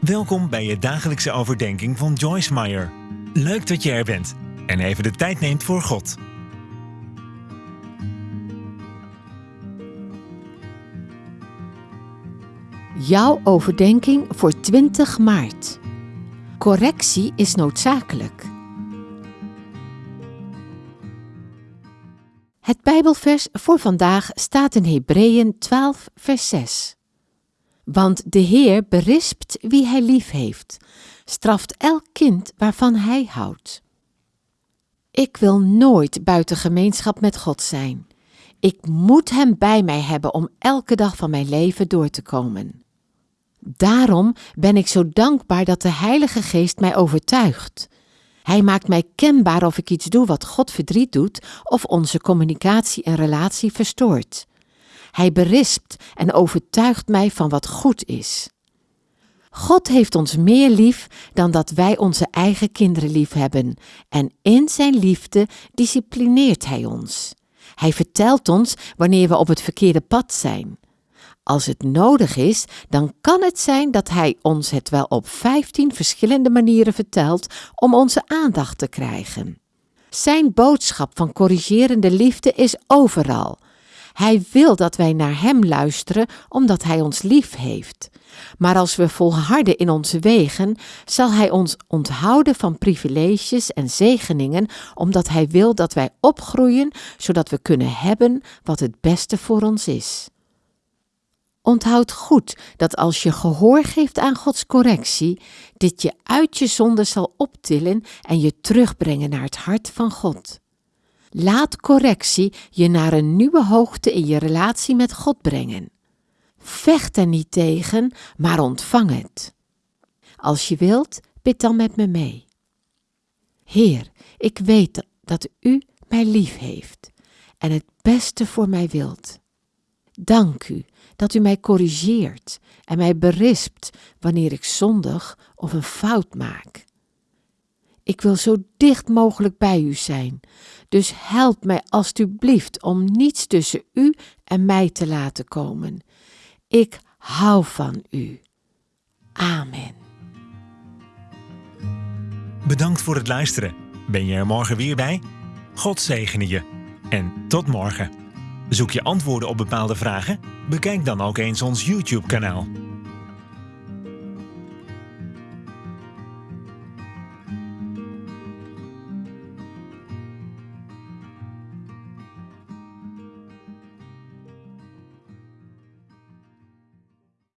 Welkom bij je dagelijkse overdenking van Joyce Meyer. Leuk dat je er bent en even de tijd neemt voor God. Jouw overdenking voor 20 maart. Correctie is noodzakelijk. Het Bijbelvers voor vandaag staat in Hebreeën 12, vers 6. Want de Heer berispt wie hij lief heeft, straft elk kind waarvan hij houdt. Ik wil nooit buiten gemeenschap met God zijn. Ik moet Hem bij mij hebben om elke dag van mijn leven door te komen. Daarom ben ik zo dankbaar dat de Heilige Geest mij overtuigt. Hij maakt mij kenbaar of ik iets doe wat God verdriet doet of onze communicatie en relatie verstoort. Hij berispt en overtuigt mij van wat goed is. God heeft ons meer lief dan dat wij onze eigen kinderen lief hebben, en in zijn liefde disciplineert Hij ons. Hij vertelt ons wanneer we op het verkeerde pad zijn. Als het nodig is, dan kan het zijn dat Hij ons het wel op 15 verschillende manieren vertelt om onze aandacht te krijgen. Zijn boodschap van corrigerende liefde is overal. Hij wil dat wij naar Hem luisteren omdat Hij ons lief heeft. Maar als we volharden in onze wegen, zal Hij ons onthouden van privileges en zegeningen, omdat Hij wil dat wij opgroeien, zodat we kunnen hebben wat het beste voor ons is. Onthoud goed dat als je gehoor geeft aan Gods correctie, dit je uit je zonde zal optillen en je terugbrengen naar het hart van God. Laat correctie je naar een nieuwe hoogte in je relatie met God brengen. Vecht er niet tegen, maar ontvang het. Als je wilt, bid dan met me mee. Heer, ik weet dat U mij lief heeft en het beste voor mij wilt. Dank U dat U mij corrigeert en mij berispt wanneer ik zondig of een fout maak. Ik wil zo dicht mogelijk bij U zijn, dus help mij alstublieft om niets tussen U en mij te laten komen. Ik hou van U. Amen. Bedankt voor het luisteren. Ben je er morgen weer bij? God zegene je. En tot morgen. Zoek je antwoorden op bepaalde vragen? Bekijk dan ook eens ons YouTube-kanaal.